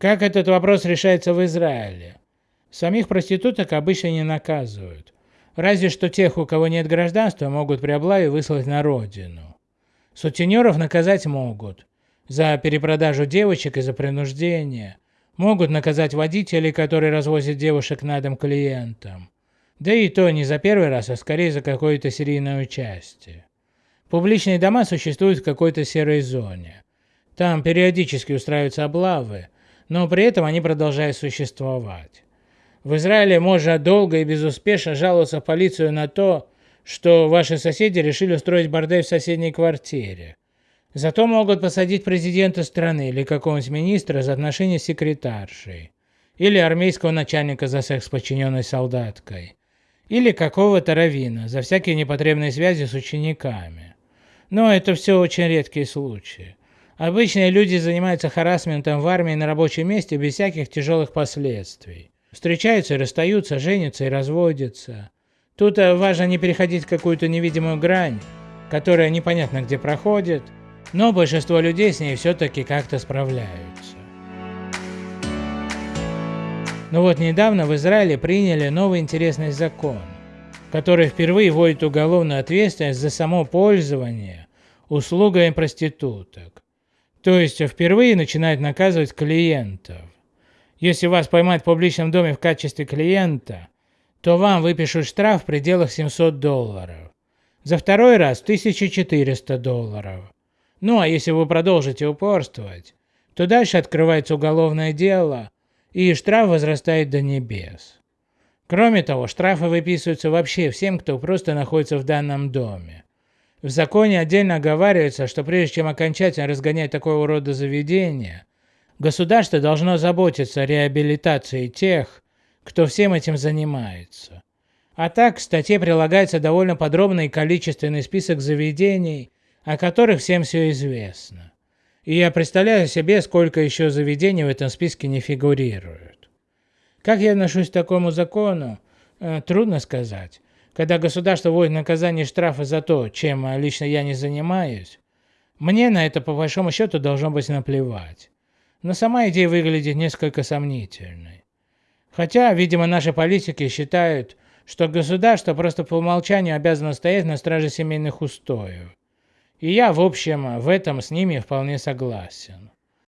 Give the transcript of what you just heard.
Как этот вопрос решается в Израиле? Самих проституток обычно не наказывают. Разве что тех, у кого нет гражданства, могут при облаве выслать на родину. Сутенеров наказать могут. За перепродажу девочек и за принуждение. Могут наказать водителей, которые развозят девушек на дом клиентам. Да и то не за первый раз, а скорее за какое-то серийное участие. Публичные дома существуют в какой-то серой зоне. Там периодически устраиваются облавы, но при этом они продолжают существовать. В Израиле можно долго и безуспешно жаловаться в полицию на то, что ваши соседи решили устроить бордель в соседней квартире. Зато могут посадить президента страны или какого-нибудь министра за отношения с секретаршей. Или армейского начальника за секс с подчиненной солдаткой. Или какого-то равина за всякие непотребные связи с учениками. Но это все очень редкие случаи. Обычные люди занимаются харасментом в армии на рабочем месте без всяких тяжелых последствий. Встречаются расстаются, женятся и разводятся. Тут э, важно не переходить какую-то невидимую грань, которая непонятно где проходит, но большинство людей с ней все-таки как-то справляются. Но вот недавно в Израиле приняли новый интересный закон, который впервые вводит уголовную ответственность за само пользование услугами проституток. То есть впервые начинают наказывать клиентов. Если вас поймают в публичном доме в качестве клиента, то вам выпишут штраф в пределах 700 долларов. За второй раз 1400 долларов. Ну а если вы продолжите упорствовать, то дальше открывается уголовное дело, и штраф возрастает до небес. Кроме того, штрафы выписываются вообще всем, кто просто находится в данном доме. В законе отдельно оговаривается, что прежде чем окончательно разгонять такого рода заведения, Государство должно заботиться о реабилитации тех, кто всем этим занимается. А так к статье прилагается довольно подробный и количественный список заведений, о которых всем все известно. И я представляю себе, сколько еще заведений в этом списке не фигурируют. Как я отношусь к такому закону, э, трудно сказать. Когда государство вводит наказание штрафа за то, чем лично я не занимаюсь, мне на это по большому счету должно быть наплевать но сама идея выглядит несколько сомнительной. Хотя, видимо, наши политики считают, что государство просто по умолчанию обязано стоять на страже семейных устоев. И я, в общем, в этом с ними вполне согласен.